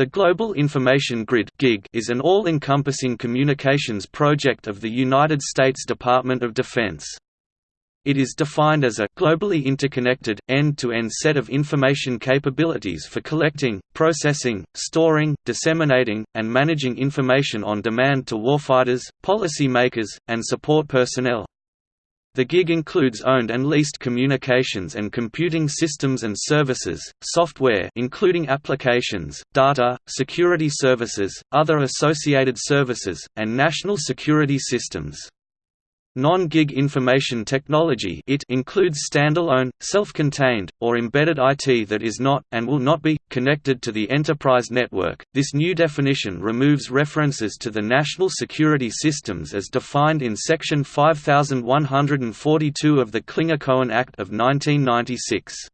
The Global Information Grid is an all-encompassing communications project of the United States Department of Defense. It is defined as a globally interconnected, end-to-end -end set of information capabilities for collecting, processing, storing, disseminating, and managing information on demand to warfighters, policy makers, and support personnel. The gig includes owned and leased communications and computing systems and services, software including applications, data, security services, other associated services, and national security systems. Non-gig information technology it includes standalone, self-contained, or embedded IT that is not, and will not be, connected to the enterprise network. This new definition removes references to the national security systems as defined in Section 5142 of the Clinger-Cohen Act of 1996.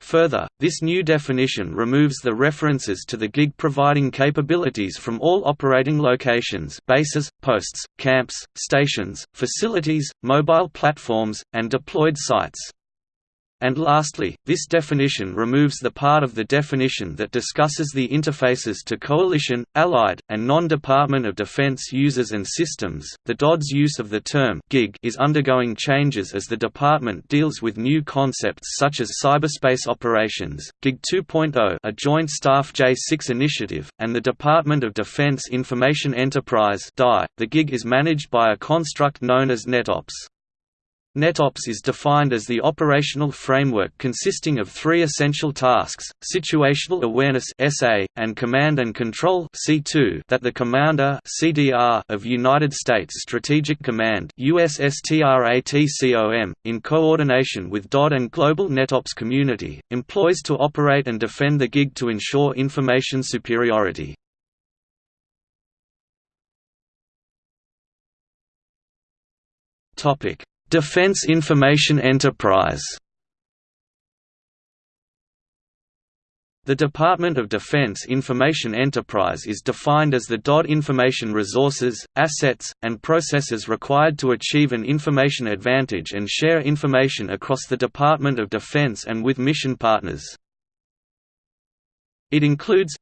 Further, this new definition removes the references to the gig providing capabilities from all operating locations bases, posts, camps, stations, facilities, mobile platforms, and deployed sites. And lastly, this definition removes the part of the definition that discusses the interfaces to coalition, allied, and non-Department of Defense users and systems. The DoD's use of the term gig is undergoing changes as the department deals with new concepts such as cyberspace operations, GIG 2.0, a joint staff J6 initiative, and the Department of Defense Information Enterprise (DI). The gig is managed by a construct known as NetOps. NetOps is defined as the operational framework consisting of three essential tasks, situational awareness SA, and command and control C2 that the Commander CDR of United States Strategic Command USSTRATCOM, in coordination with DoD and global NetOps community, employs to operate and defend the gig to ensure information superiority. Topic Defense Information Enterprise The Department of Defense Information Enterprise is defined as the DOD information resources, assets, and processes required to achieve an information advantage and share information across the Department of Defense and with mission partners. It includes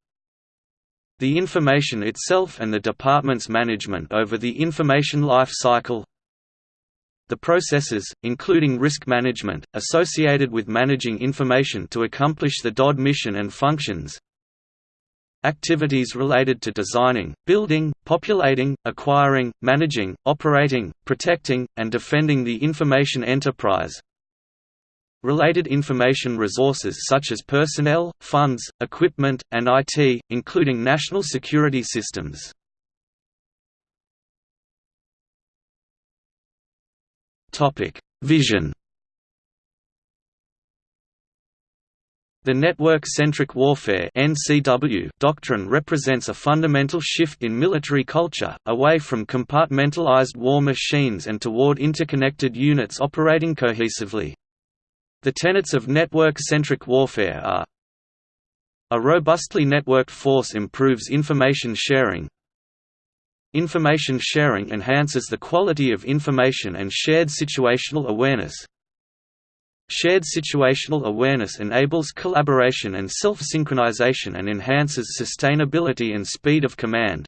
the information itself and the department's management over the information life cycle, the processes, including risk management, associated with managing information to accomplish the DOD mission and functions, activities related to designing, building, populating, acquiring, managing, operating, protecting, and defending the information enterprise, related information resources such as personnel, funds, equipment, and IT, including national security systems. Vision. The network-centric warfare (NCW) doctrine represents a fundamental shift in military culture, away from compartmentalized war machines and toward interconnected units operating cohesively. The tenets of network-centric warfare are a robustly networked force improves information sharing, Information sharing enhances the quality of information and shared situational awareness. Shared situational awareness enables collaboration and self-synchronization and enhances sustainability and speed of command.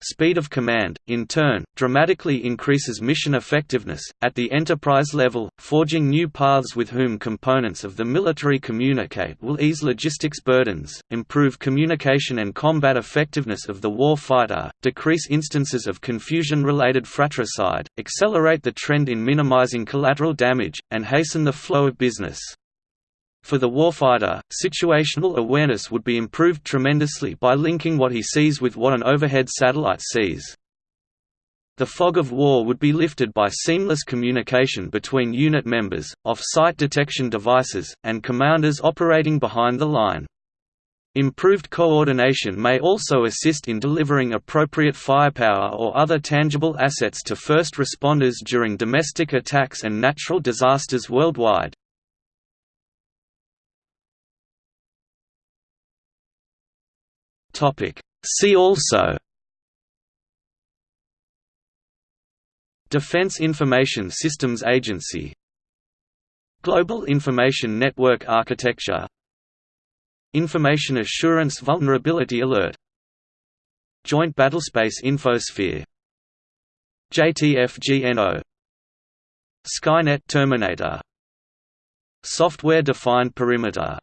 Speed of command, in turn, dramatically increases mission effectiveness, at the enterprise level, forging new paths with whom components of the military communicate will ease logistics burdens, improve communication and combat effectiveness of the war fighter, decrease instances of confusion-related fratricide, accelerate the trend in minimizing collateral damage, and hasten the flow of business. For the warfighter, situational awareness would be improved tremendously by linking what he sees with what an overhead satellite sees. The fog of war would be lifted by seamless communication between unit members, off-site detection devices, and commanders operating behind the line. Improved coordination may also assist in delivering appropriate firepower or other tangible assets to first responders during domestic attacks and natural disasters worldwide. See also Defense Information Systems Agency Global Information Network Architecture Information Assurance Vulnerability Alert Joint Battlespace Infosphere JTF-GNO Skynet Terminator Software Defined Perimeter